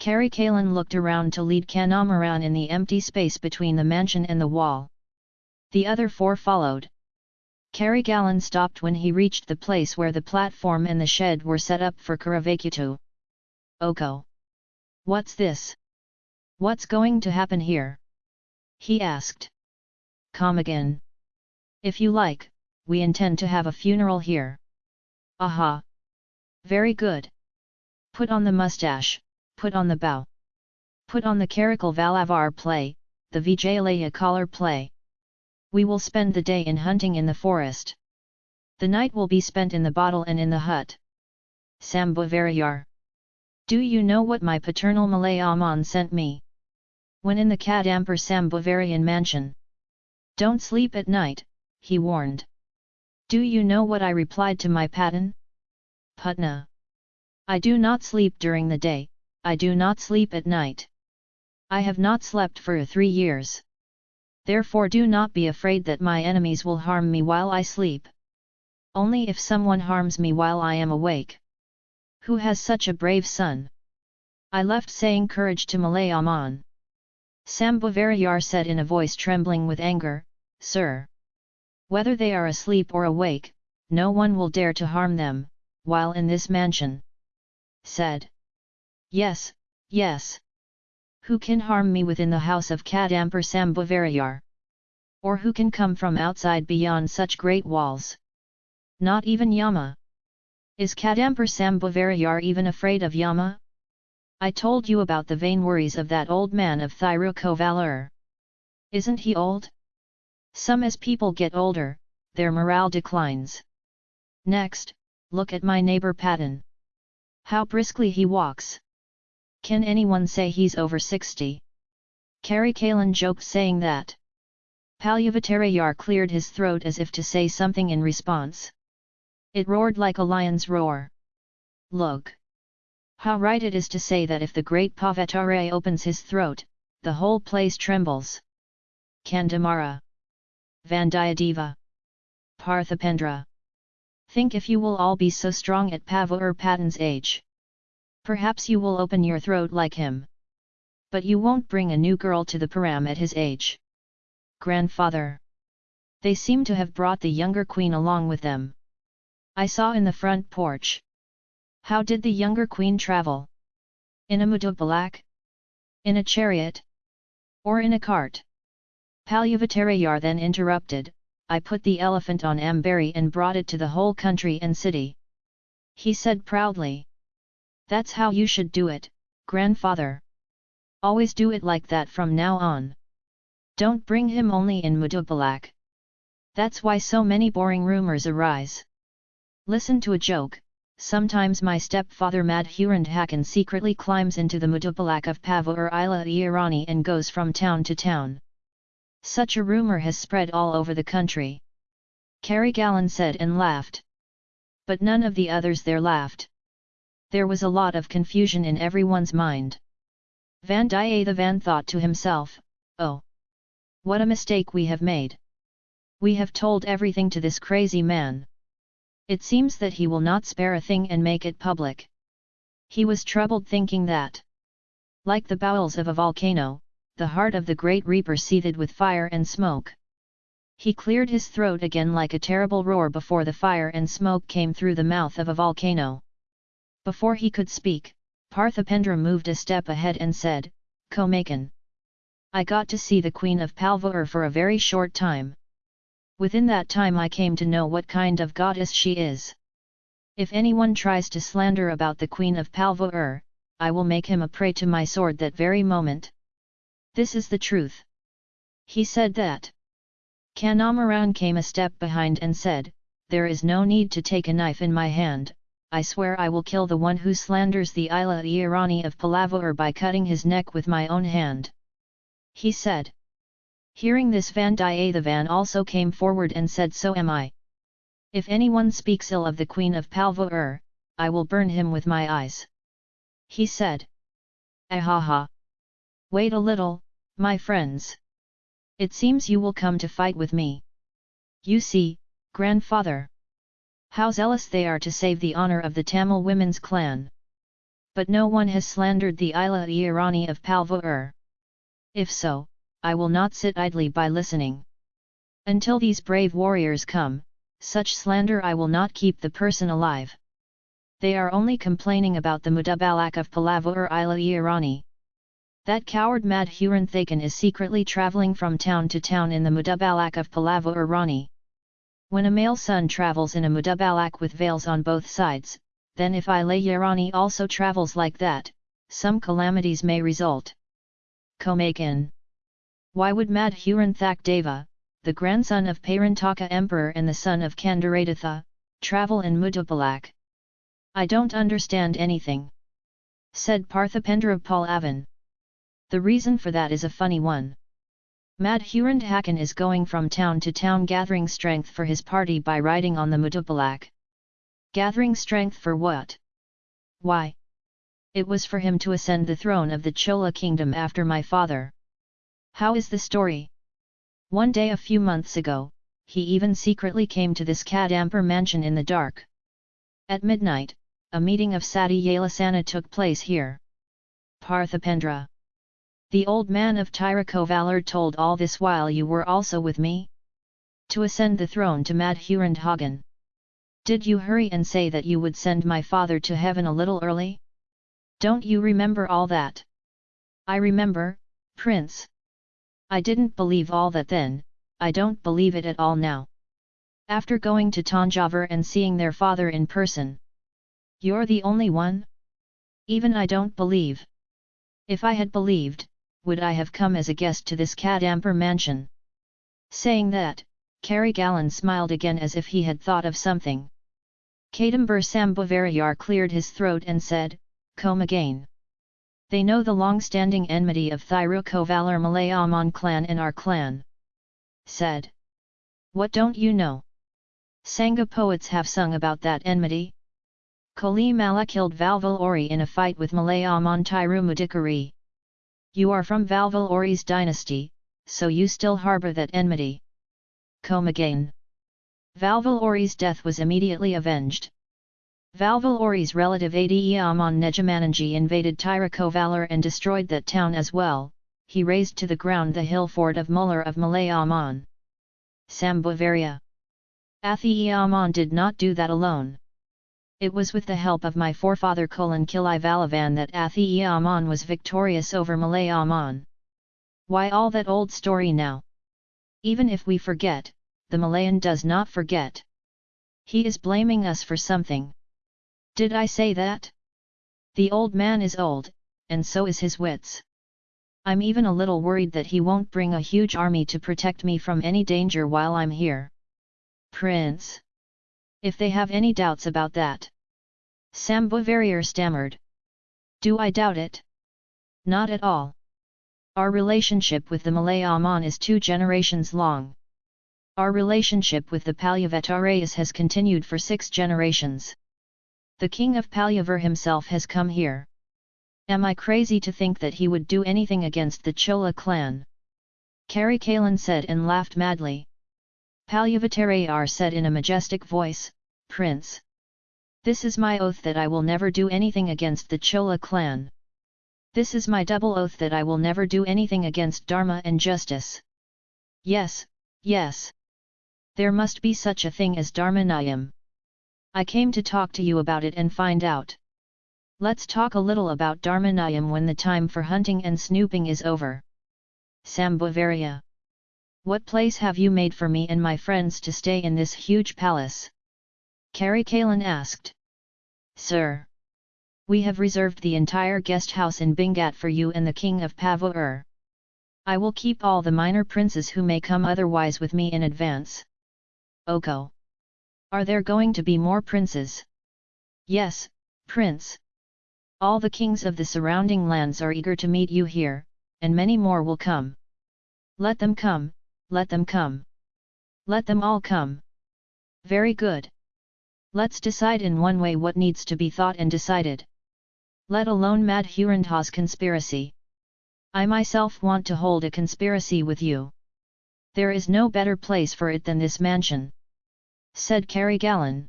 Karikalan looked around to lead Kandamaran in the empty space between the mansion and the wall. The other four followed. Karigalan stopped when he reached the place where the platform and the shed were set up for Karavakutu. Oko! What's this? What's going to happen here? He asked. Come again. If you like, we intend to have a funeral here. Aha! Very good. Put on the mustache, put on the bow. Put on the Karakal Valavar play, the Vijayalaya collar play. We will spend the day in hunting in the forest. The night will be spent in the bottle and in the hut. Sambhavarayar. Do you know what my paternal Malayaman sent me? When in the Kadampur Sambhavarian mansion. Don't sleep at night, he warned. Do you know what I replied to my patan? Putna. I do not sleep during the day, I do not sleep at night. I have not slept for three years. Therefore do not be afraid that my enemies will harm me while I sleep. Only if someone harms me while I am awake. Who has such a brave son? I left saying courage to Malayaman. Sambhavarayar said in a voice trembling with anger, Sir! Whether they are asleep or awake, no one will dare to harm them, while in this mansion. Said. Yes, yes who can harm me within the house of Kadampur Sambhavarayar? Or who can come from outside beyond such great walls? Not even Yama. Is Kadampur Sambhavarayar even afraid of Yama? I told you about the vain worries of that old man of Thirukovalur. Isn't he old? Some as people get older, their morale declines. Next, look at my neighbor Patan. How briskly he walks. Can anyone say he's over 60? Karikalan joked saying that. Palyavattarayar cleared his throat as if to say something in response. It roared like a lion's roar. Look! How right it is to say that if the great Pavatare opens his throat, the whole place trembles. Kandamara. Vandiyadeva. Parthipendra. Think if you will all be so strong at Pavur Patan's age. Perhaps you will open your throat like him. But you won't bring a new girl to the Param at his age. Grandfather. They seem to have brought the younger queen along with them. I saw in the front porch. How did the younger queen travel? In a mudubalak? In a chariot? Or in a cart? Palyavattarayar then interrupted, I put the elephant on Ambari and brought it to the whole country and city. He said proudly. That's how you should do it, grandfather. Always do it like that from now on. Don't bring him only in Mudubalak. That's why so many boring rumors arise. Listen to a joke, sometimes my stepfather Madhurandhakan secretly climbs into the Mudubalak of Pavur Ila Irani and goes from town to town. Such a rumor has spread all over the country. Karigalan said and laughed. But none of the others there laughed there was a lot of confusion in everyone's mind. Van Vandiyathevan thought to himself, oh! What a mistake we have made! We have told everything to this crazy man. It seems that he will not spare a thing and make it public. He was troubled thinking that. Like the bowels of a volcano, the heart of the great reaper seethed with fire and smoke. He cleared his throat again like a terrible roar before the fire and smoke came through the mouth of a volcano. Before he could speak, Parthipendra moved a step ahead and said, Komakan. I got to see the Queen of Palvur for a very short time. Within that time I came to know what kind of goddess she is. If anyone tries to slander about the Queen of Palvur, I will make him a prey to my sword that very moment. This is the truth. He said that. Kandamaran came a step behind and said, There is no need to take a knife in my hand, I swear I will kill the one who slanders the Ila Irani of Palavur by cutting his neck with my own hand. He said. Hearing this Vandiyathevan also came forward and said so am I. If anyone speaks ill of the Queen of Palvur, I will burn him with my eyes. He said. Ahaha! Wait a little, my friends. It seems you will come to fight with me. You see, grandfather. How zealous they are to save the honour of the Tamil women's clan. But no one has slandered the Ila Irani of Palvur. If so, I will not sit idly by listening. Until these brave warriors come, such slander I will not keep the person alive. They are only complaining about the Mudabalak of Palavur Ila Irani. That coward Madhurandhakan is secretly travelling from town to town in the Mudabalak of Palavur Rani. When a male son travels in a Mudabalak with veils on both sides, then if Ilayarani also travels like that, some calamities may result. Komakin Why would Madhuran Thak Deva, the grandson of Parantaka Emperor and the son of Kandaraditya, travel in Mudabalak? I don't understand anything. Said Parthipendra Pallavan. The reason for that is a funny one. Madhurandhakan is going from town to town gathering strength for his party by riding on the Mudabalak. Gathering strength for what? Why? It was for him to ascend the throne of the Chola kingdom after my father. How is the story? One day a few months ago, he even secretly came to this Kadampur mansion in the dark. At midnight, a meeting of Sati Yalasana took place here. Parthipendra the old man of Thirukovalur told all this while you were also with me? To ascend the throne to Madhurandhagan. Did you hurry and say that you would send my father to heaven a little early? Don't you remember all that? I remember, prince. I didn't believe all that then, I don't believe it at all now. After going to Tanjavur and seeing their father in person. You're the only one? Even I don't believe. If I had believed, would I have come as a guest to this Kadampur mansion? Saying that, Karigalan smiled again as if he had thought of something. Kadambur Sambhavarayar cleared his throat and said, Come again. They know the long-standing enmity of Thirukovalur Malayaman clan and our clan. Said. What don't you know? Sangha poets have sung about that enmity. Koli Mala killed Valvil Ori in a fight with Malayaman Tirumudikari. You are from Valvil Ori's dynasty, so you still harbour that enmity. Come again. Valvil Ori's death was immediately avenged. Valvil Ori's relative Adiyaman Nejamananji invaded Thirukovalur and destroyed that town as well, he razed to the ground the hill fort of Muller of Malayaman. Sambhavarya. Athiyaman did not do that alone. It was with the help of my forefather Kolan Kilivalavan that Athi Athiyaman was victorious over Malay Malayaman. Why all that old story now? Even if we forget, the Malayan does not forget. He is blaming us for something. Did I say that? The old man is old, and so is his wits. I'm even a little worried that he won't bring a huge army to protect me from any danger while I'm here. Prince! If they have any doubts about that. Sambhavarayar stammered. Do I doubt it? Not at all. Our relationship with the Malay Malayaman is two generations long. Our relationship with the Palyavatarayas has continued for six generations. The king of Palyavur himself has come here. Am I crazy to think that he would do anything against the Chola clan? Karikalan said and laughed madly. Palyavatarayar said in a majestic voice, Prince. This is my oath that I will never do anything against the Chola clan. This is my double oath that I will never do anything against Dharma and justice. Yes, yes. There must be such a thing as Dharma Dharmanayam. I came to talk to you about it and find out. Let's talk a little about Dharma Dharmanayam when the time for hunting and snooping is over. Sambhavarya. What place have you made for me and my friends to stay in this huge palace? Karikalan asked. Sir! We have reserved the entire guest house in Bingat for you and the king of Pavur. I will keep all the minor princes who may come otherwise with me in advance. Oko! Are there going to be more princes? Yes, prince. All the kings of the surrounding lands are eager to meet you here, and many more will come. Let them come, let them come. Let them all come. Very good. Let's decide in one way what needs to be thought and decided. Let alone Madhurandha's conspiracy. I myself want to hold a conspiracy with you. There is no better place for it than this mansion. Said Karigalan.